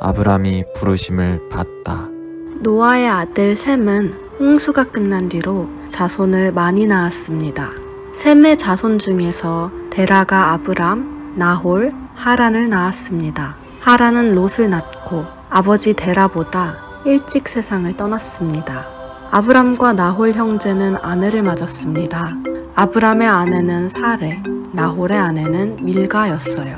아브람이 부르심을 받다. 노아의 아들 셈은 홍수가 끝난 뒤로 자손을 많이 낳았습니다. 셈의 자손 중에서 데라가 아브람, 나홀, 하란을 낳았습니다. 하란은 롯을 낳고 아버지 데라보다 일찍 세상을 떠났습니다. 아브람과 나홀 형제는 아내를 맞았습니다. 아브람의 아내는 사레, 나홀의 아내는 밀가였어요.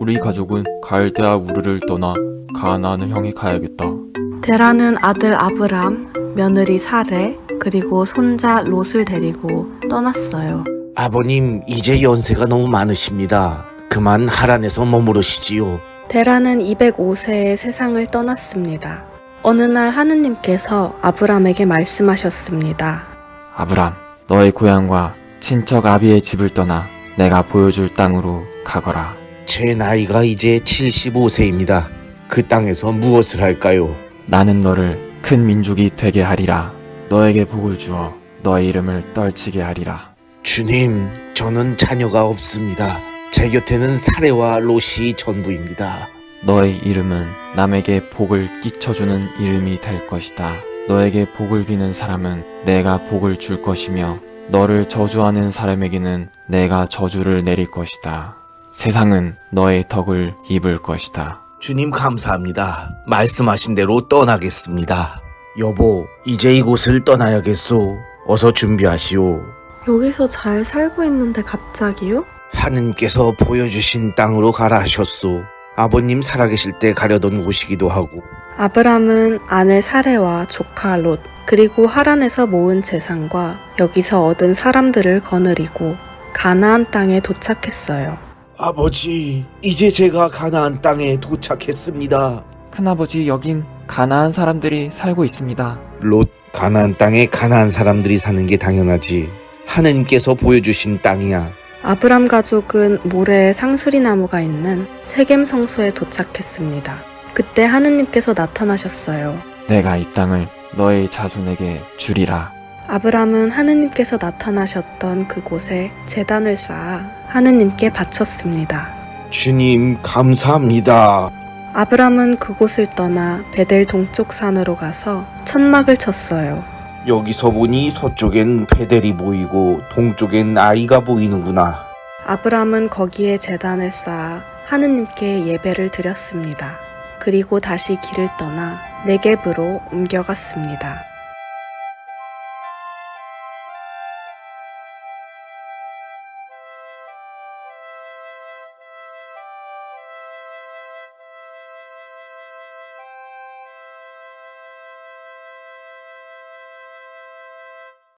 우리 가족은 갈대아 우르를 떠나 가나안 형에 가야겠다. 데라는 아들 아브람, 며느리 사레, 그리고 손자 롯을 데리고 떠났어요. 아버님, 이제 연세가 너무 많으십니다. 그만 하란에서 머무르시지요. 데라는 205세에 세상을 떠났습니다. 어느 날 하느님께서 아브람에게 말씀하셨습니다. 아브람, 너의 고향과 친척 아비의 집을 떠나 내가 보여줄 땅으로 가거라. 제 나이가 이제 75세입니다. 그 땅에서 무엇을 할까요? 나는 너를 큰 민족이 되게 하리라. 너에게 복을 주어 너의 이름을 떨치게 하리라. 주님, 저는 자녀가 없습니다. 제 곁에는 사례와 롯이 전부입니다. 너의 이름은 남에게 복을 끼쳐주는 이름이 될 것이다. 너에게 복을 비는 사람은 내가 복을 줄 것이며 너를 저주하는 사람에게는 내가 저주를 내릴 것이다. 세상은 너의 덕을 입을 것이다. 주님 감사합니다. 말씀하신 대로 떠나겠습니다. 여보, 이제 이곳을 떠나야겠소. 어서 준비하시오. 여기서 잘 살고 있는데 갑자기요? 하느님께서 보여주신 땅으로 가라 하셨소. 아버님 살아계실 때 가려던 곳이기도 하고 아브람은 아내 사레와 조카 롯, 그리고 하란에서 모은 재산과 여기서 얻은 사람들을 거느리고 가나안 땅에 도착했어요. 아버지, 이제 제가 가나안 땅에 도착했습니다. 큰아버지 여긴 가나안 사람들이 살고 있습니다. 롯, 가나안 땅에 가나안 사람들이 사는 게 당연하지. 하느님께서 보여주신 땅이야. 아브람 가족은 모래에 상수리 나무가 있는 세겜 성소에 도착했습니다. 그때 하느님께서 나타나셨어요. 내가 이 땅을 너의 자손에게 주리라. 아브람은 하느님께서 나타나셨던 그곳에 재단을 쌓아 하느님께 바쳤습니다. 주님, 감사합니다. 아브람은 그곳을 떠나 베델 동쪽 산으로 가서 천막을 쳤어요. 여기서 보니 서쪽엔 베델이 보이고 동쪽엔 아이가 보이는구나. 아브람은 거기에 재단을 쌓아 하느님께 예배를 드렸습니다. 그리고 다시 길을 떠나 네겝으로 옮겨갔습니다.